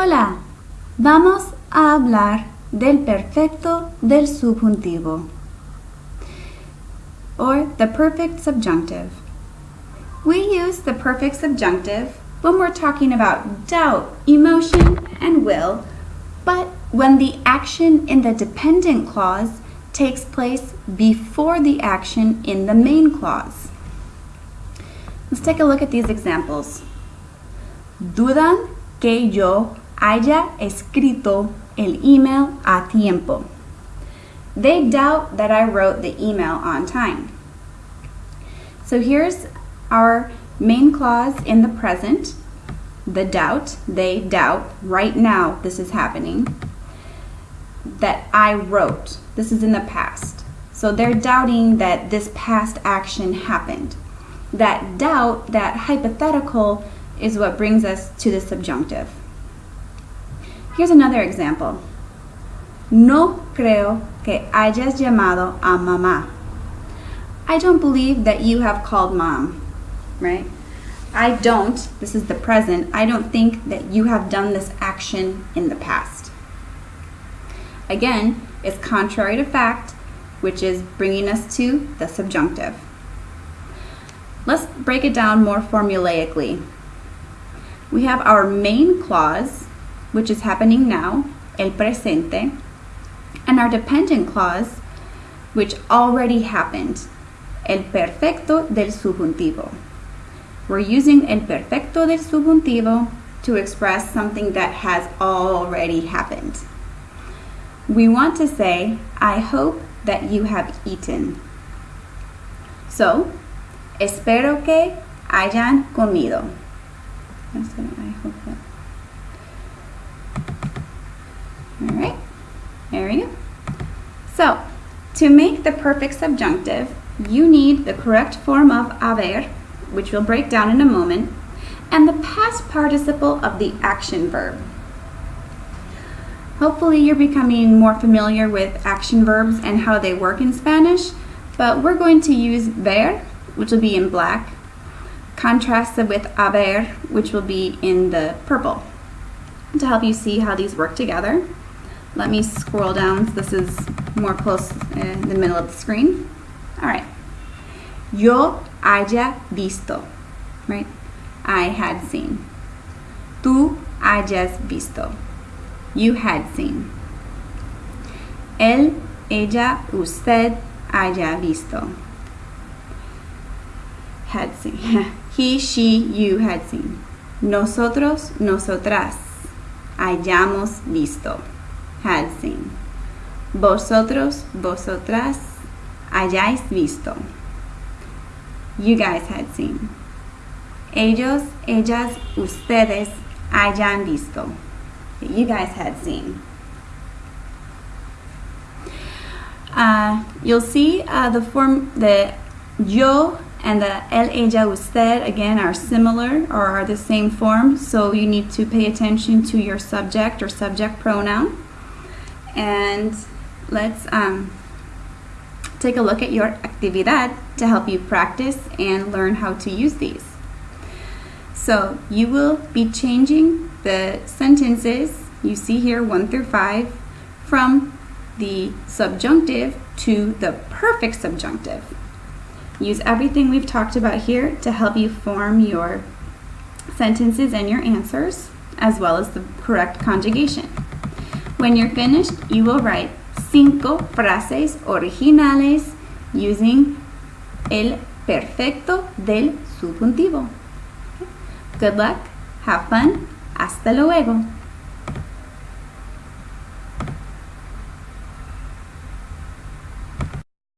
Hola, vamos a hablar del perfecto del subjuntivo or the perfect subjunctive. We use the perfect subjunctive when we're talking about doubt, emotion, and will, but when the action in the dependent clause takes place before the action in the main clause. Let's take a look at these examples. Dudan que yo haya escrito el email a tiempo. They doubt that I wrote the email on time. So here's our main clause in the present. The doubt, they doubt, right now this is happening, that I wrote. This is in the past. So they're doubting that this past action happened. That doubt, that hypothetical, is what brings us to the subjunctive. Here's another example. No creo que hayas llamado a mamá. I don't believe that you have called mom, right? I don't, this is the present, I don't think that you have done this action in the past. Again, it's contrary to fact, which is bringing us to the subjunctive. Let's break it down more formulaically. We have our main clause, which is happening now, el presente, and our dependent clause, which already happened, el perfecto del subjuntivo. We're using el perfecto del subjuntivo to express something that has already happened. We want to say, I hope that you have eaten. So, espero que hayan comido. I hope that. All right, there we go. So, to make the perfect subjunctive, you need the correct form of haber, which we'll break down in a moment, and the past participle of the action verb. Hopefully you're becoming more familiar with action verbs and how they work in Spanish, but we're going to use ver, which will be in black, contrasted with haber, which will be in the purple. To help you see how these work together, let me scroll down so this is more close in the middle of the screen. All right. Yo haya visto, right? I had seen. Tú hayas visto. You had seen. Él, ella, usted haya visto. Had seen. He, she, you had seen. Nosotros, nosotras hayamos visto. Had seen. Vosotros, vosotras hayáis visto. You guys had seen. Ellos, ellas, ustedes hayan visto. You guys had seen. Uh, you'll see uh, the form, the yo and the el, ella, usted, again, are similar or are the same form, so you need to pay attention to your subject or subject pronoun. And let's um, take a look at your actividad to help you practice and learn how to use these. So you will be changing the sentences you see here 1 through 5 from the subjunctive to the perfect subjunctive. Use everything we've talked about here to help you form your sentences and your answers, as well as the correct conjugation. When you're finished, you will write cinco frases originales using el perfecto del subjuntivo. Good luck, have fun, hasta luego.